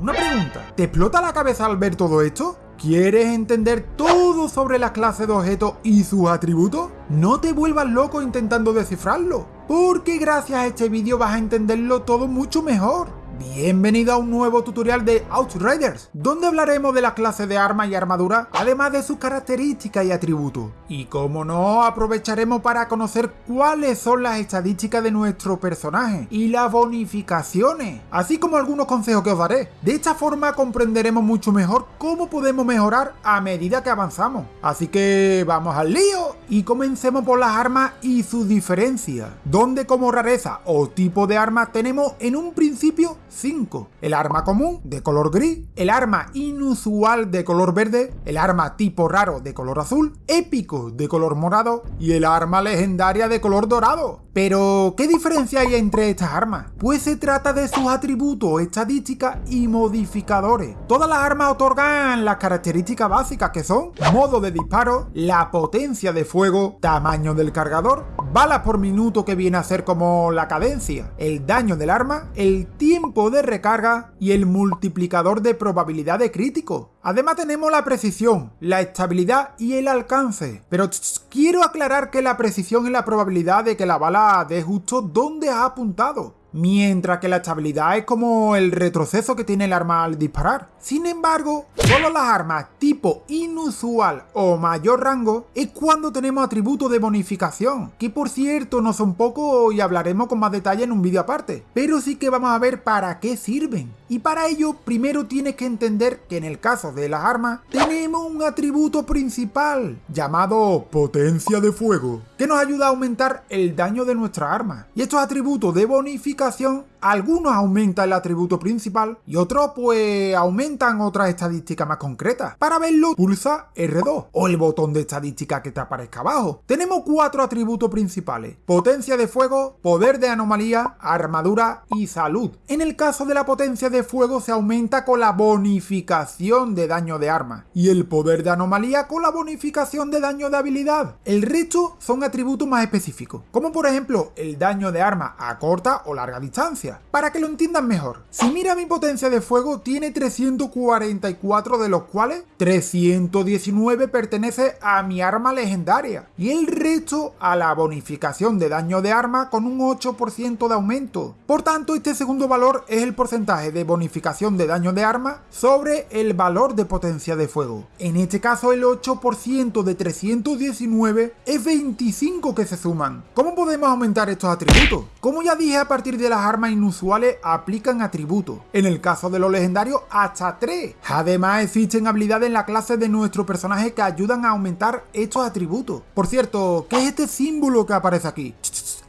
una pregunta. ¿Te explota la cabeza al ver todo esto? ¿Quieres entender todo sobre las clases de objetos y sus atributos? No te vuelvas loco intentando descifrarlo, porque gracias a este vídeo vas a entenderlo todo mucho mejor. Bienvenido a un nuevo tutorial de Outriders, donde hablaremos de las clases de armas y armadura, además de sus características y atributos. Y como no, aprovecharemos para conocer cuáles son las estadísticas de nuestro personaje y las bonificaciones, así como algunos consejos que os daré. De esta forma comprenderemos mucho mejor cómo podemos mejorar a medida que avanzamos. Así que vamos al lío y comencemos por las armas y sus diferencias, donde como rareza o tipo de arma tenemos en un principio 5. El arma común de color gris, el arma inusual de color verde, el arma tipo raro de color azul, épico de color morado y el arma legendaria de color dorado. Pero, ¿qué diferencia hay entre estas armas? Pues se trata de sus atributos, estadísticas y modificadores. Todas las armas otorgan las características básicas que son modo de disparo, la potencia de fuego, tamaño del cargador, balas por minuto que viene a ser como la cadencia, el daño del arma, el tiempo de recarga y el multiplicador de probabilidad de crítico. Además tenemos la precisión, la estabilidad y el alcance. Pero quiero aclarar que la precisión es la probabilidad de que la bala dé justo donde ha apuntado mientras que la estabilidad es como el retroceso que tiene el arma al disparar. Sin embargo, solo las armas tipo inusual o mayor rango es cuando tenemos atributos de bonificación, que por cierto no son pocos y hablaremos con más detalle en un vídeo aparte, pero sí que vamos a ver para qué sirven. Y para ello, primero tienes que entender que en el caso de las armas, tenemos un atributo principal, llamado potencia de fuego, que nos ayuda a aumentar el daño de nuestra arma. Y estos atributos de bonificación algunos aumentan el atributo principal y otros pues aumentan otras estadísticas más concretas. Para verlo pulsa R2 o el botón de estadística que te aparezca abajo. Tenemos cuatro atributos principales. Potencia de fuego, poder de anomalía, armadura y salud. En el caso de la potencia de fuego se aumenta con la bonificación de daño de arma y el poder de anomalía con la bonificación de daño de habilidad. El resto son atributos más específicos, como por ejemplo el daño de arma a corta o larga distancia para que lo entiendan mejor, si mira mi potencia de fuego tiene 344 de los cuales 319 pertenece a mi arma legendaria y el resto a la bonificación de daño de arma con un 8% de aumento. Por tanto, este segundo valor es el porcentaje de bonificación de daño de arma sobre el valor de potencia de fuego. En este caso el 8% de 319 es 25 que se suman. ¿Cómo podemos aumentar estos atributos? Como ya dije a partir de las armas inusuales aplican atributos, en el caso de los legendarios hasta 3. Además existen habilidades en la clase de nuestro personaje que ayudan a aumentar estos atributos. Por cierto, ¿qué es este símbolo que aparece aquí?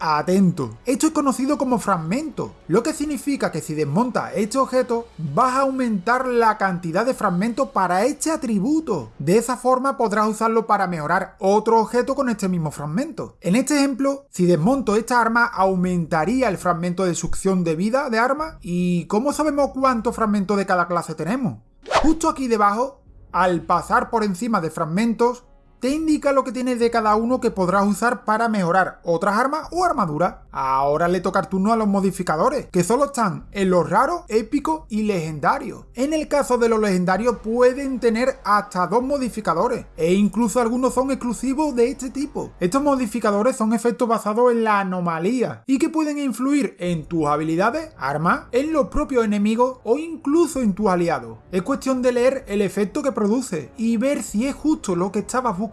Atento. Esto es conocido como fragmento, lo que significa que si desmontas este objeto, vas a aumentar la cantidad de fragmentos para este atributo. De esa forma podrás usarlo para mejorar otro objeto con este mismo fragmento. En este ejemplo, si desmonto esta arma, aumentaría el fragmento de succión de vida de arma. ¿Y cómo sabemos cuántos fragmentos de cada clase tenemos? Justo aquí debajo, al pasar por encima de fragmentos, te indica lo que tienes de cada uno que podrás usar para mejorar otras armas o armaduras. Ahora le toca el turno a los modificadores, que solo están en los raros, épicos y legendarios. En el caso de los legendarios pueden tener hasta dos modificadores, e incluso algunos son exclusivos de este tipo. Estos modificadores son efectos basados en la anomalía, y que pueden influir en tus habilidades, armas, en los propios enemigos o incluso en tus aliados. Es cuestión de leer el efecto que produce y ver si es justo lo que estabas buscando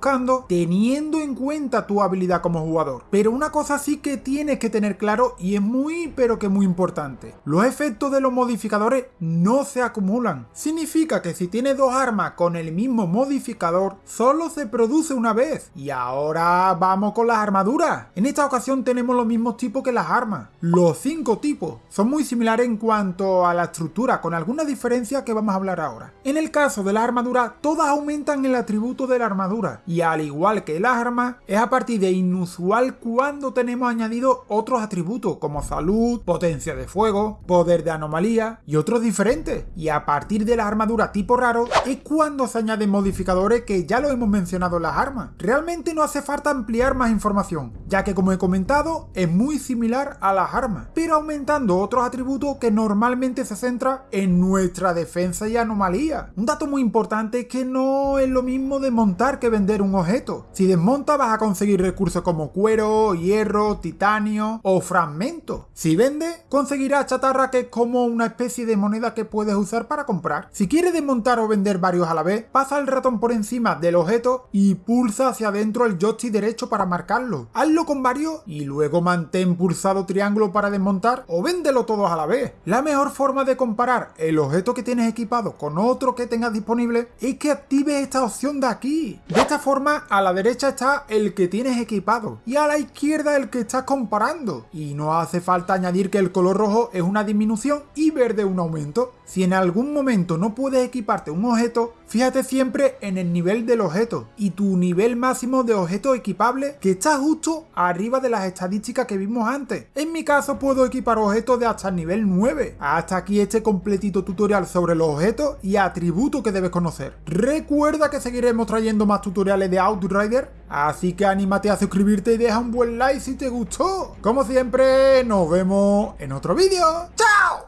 teniendo en cuenta tu habilidad como jugador. Pero una cosa sí que tienes que tener claro y es muy pero que muy importante. Los efectos de los modificadores no se acumulan. Significa que si tienes dos armas con el mismo modificador, solo se produce una vez. Y ahora vamos con las armaduras. En esta ocasión tenemos los mismos tipos que las armas. Los cinco tipos son muy similares en cuanto a la estructura, con alguna diferencia que vamos a hablar ahora. En el caso de las armaduras, todas aumentan el atributo de la armadura y al igual que las armas, es a partir de inusual cuando tenemos añadido otros atributos como salud, potencia de fuego, poder de anomalía y otros diferentes. Y a partir de la armadura tipo raro es cuando se añaden modificadores que ya lo hemos mencionado en las armas. Realmente no hace falta ampliar más información, ya que como he comentado es muy similar a las armas, pero aumentando otros atributos que normalmente se centra en nuestra defensa y anomalía. Un dato muy importante es que no es lo mismo desmontar que vender un objeto. Si desmonta vas a conseguir recursos como cuero, hierro, titanio o fragmentos. Si vende, conseguirás chatarra que es como una especie de moneda que puedes usar para comprar. Si quieres desmontar o vender varios a la vez, pasa el ratón por encima del objeto y pulsa hacia adentro el joystick derecho para marcarlo. Hazlo con varios y luego mantén pulsado triángulo para desmontar o véndelo todos a la vez. La mejor forma de comparar el objeto que tienes equipado con otro que tengas disponible es que actives esta opción de aquí. De forma, a la derecha está el que tienes equipado y a la izquierda el que estás comparando. Y no hace falta añadir que el color rojo es una disminución y verde un aumento. Si en algún momento no puedes equiparte un objeto, fíjate siempre en el nivel del objeto y tu nivel máximo de objeto equipable que está justo arriba de las estadísticas que vimos antes. En mi caso puedo equipar objetos de hasta el nivel 9. Hasta aquí este completito tutorial sobre los objetos y atributos que debes conocer. Recuerda que seguiremos trayendo más tutoriales de Outrider, así que anímate a suscribirte y deja un buen like si te gustó. Como siempre, nos vemos en otro vídeo. ¡Chao!